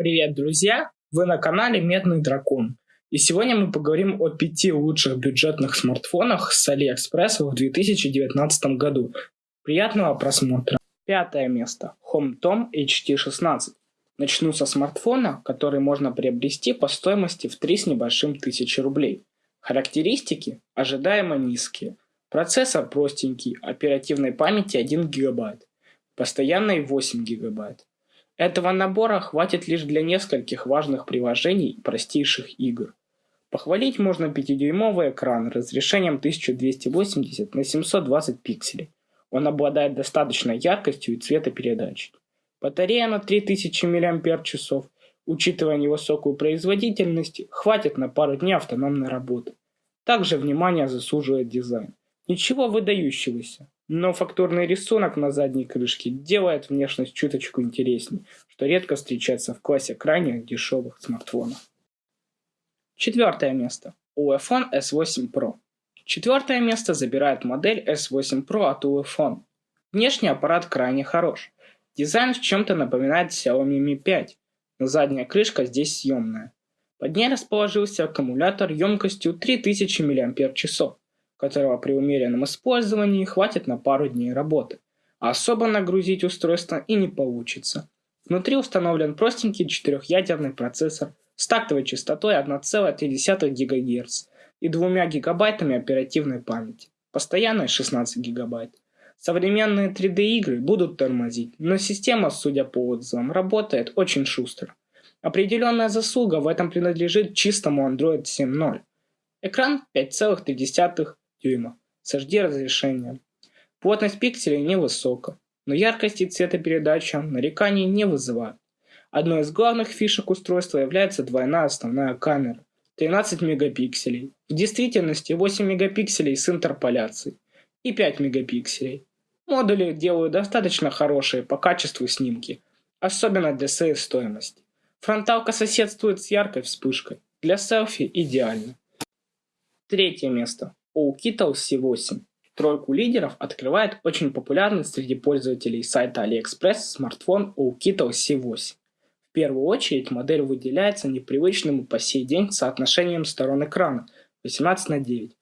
Привет, друзья! Вы на канале Медный Дракон. И сегодня мы поговорим о пяти лучших бюджетных смартфонах с AliExpress в 2019 году. Приятного просмотра! Пятое место. HomeTom HT16. Начну со смартфона, который можно приобрести по стоимости в 3 с небольшим тысячи рублей. Характеристики ожидаемо низкие. Процессор простенький, оперативной памяти 1 ГБ, постоянной 8 ГБ. Этого набора хватит лишь для нескольких важных приложений и простейших игр. Похвалить можно 5-дюймовый экран разрешением 1280 на 720 пикселей. Он обладает достаточной яркостью и цветопередачей. Батарея на 3000 мАч, учитывая невысокую производительность, хватит на пару дней автономной работы. Также внимание заслуживает дизайн. Ничего выдающегося, но фактурный рисунок на задней крышке делает внешность чуточку интересней, что редко встречается в классе крайне дешевых смартфонов. Четвертое место. UEFON S8 Pro. Четвертое место забирает модель S8 Pro от UEFON. Внешний аппарат крайне хорош. Дизайн в чем-то напоминает Xiaomi Mi 5, но задняя крышка здесь съемная. Под ней расположился аккумулятор емкостью 3000 мАч которого при умеренном использовании хватит на пару дней работы. А особо нагрузить устройство и не получится. Внутри установлен простенький четырехъядерный процессор с тактовой частотой 1,3 ГГц и 2 гигабайтами оперативной памяти, постоянной 16 гигабайт. Современные 3D-игры будут тормозить, но система, судя по отзывам, работает очень шустро. Определенная заслуга в этом принадлежит чистому Android 7.0. Экран 5,3 дюйма с HD разрешением. Плотность пикселей невысока, но яркость и цветопередача нареканий не вызывают. Одной из главных фишек устройства является двойная основная камера 13 мегапикселей, в действительности 8 мегапикселей с интерполяцией и 5 мегапикселей. Модули делают достаточно хорошие по качеству снимки, особенно для своей стоимости. Фронталка соседствует с яркой вспышкой, для селфи идеально. Третье место. Oukitel C8. Тройку лидеров открывает очень популярный среди пользователей сайта AliExpress смартфон Oukitel C8. В первую очередь модель выделяется непривычным по сей день соотношением сторон экрана 18 на 9.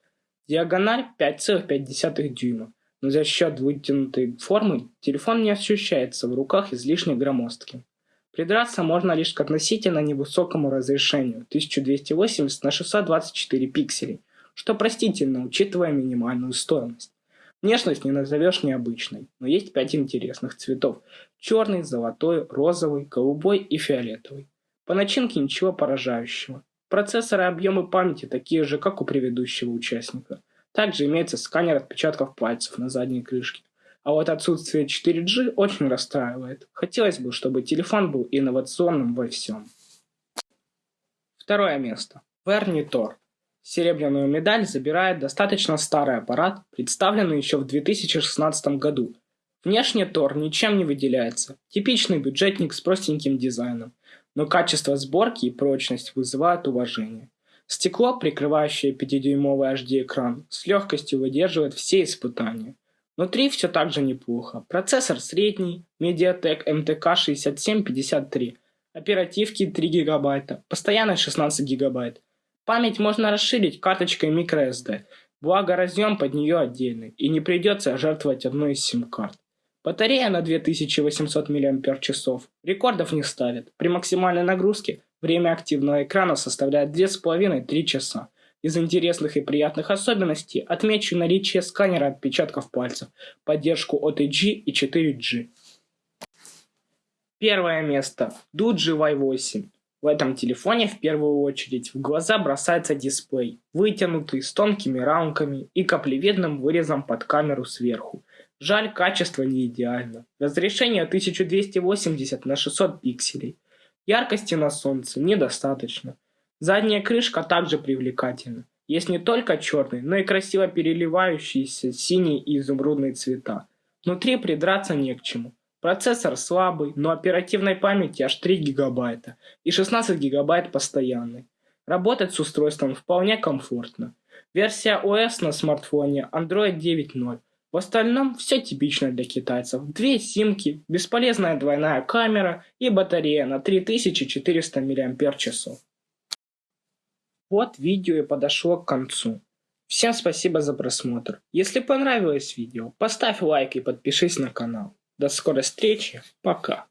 Диагональ 5,5 дюйма, но за счет вытянутой формы телефон не ощущается в руках излишне громоздким. Придраться можно лишь к относительно невысокому разрешению 1280 на 624 пикселей, что простительно, учитывая минимальную стоимость. Внешность не назовешь необычной, но есть пять интересных цветов. Черный, золотой, розовый, голубой и фиолетовый. По начинке ничего поражающего. Процессоры и объемы памяти такие же, как у предыдущего участника. Также имеется сканер отпечатков пальцев на задней крышке. А вот отсутствие 4G очень расстраивает. Хотелось бы, чтобы телефон был инновационным во всем. Второе место. Вернитор. Серебряную медаль забирает достаточно старый аппарат, представленный еще в 2016 году. Внешне Тор ничем не выделяется, типичный бюджетник с простеньким дизайном, но качество сборки и прочность вызывают уважение. Стекло, прикрывающее 5-дюймовый HD-экран, с легкостью выдерживает все испытания. Внутри все так же неплохо. Процессор средний, Mediatek MTK 6753, оперативки 3 ГБ, постоянной 16 ГБ, Память можно расширить карточкой microSD, благо разъем под нее отдельный, и не придется жертвовать одной из сим-карт. Батарея на 2800 мАч. Рекордов не ставит. При максимальной нагрузке время активного экрана составляет 2,5-3 часа. Из интересных и приятных особенностей отмечу наличие сканера отпечатков пальцев, поддержку OTG и 4G. Первое место. Doogee Y8. В этом телефоне в первую очередь в глаза бросается дисплей, вытянутый с тонкими рамками и каплевидным вырезом под камеру сверху. Жаль, качество не идеально. Разрешение 1280 на 600 пикселей. Яркости на солнце недостаточно. Задняя крышка также привлекательна. Есть не только черный, но и красиво переливающиеся синий и изумрудные цвета. Внутри придраться не к чему. Процессор слабый, но оперативной памяти аж 3 гигабайта и 16 гигабайт постоянной. Работать с устройством вполне комфортно. Версия OS на смартфоне Android 9.0. В остальном все типично для китайцев. Две симки, бесполезная двойная камера и батарея на 3400 мАч. Вот видео и подошло к концу. Всем спасибо за просмотр. Если понравилось видео, поставь лайк и подпишись на канал. До скорой встречи. Пока.